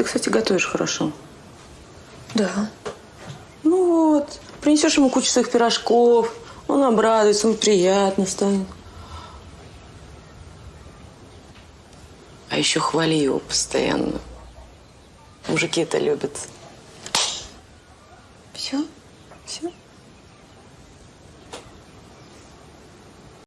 Ты, кстати, готовишь хорошо. Да. Ну вот, принесешь ему кучу своих пирожков, он обрадуется, ему приятно станет. А еще хвали его постоянно. Мужики это любят. Все? Все?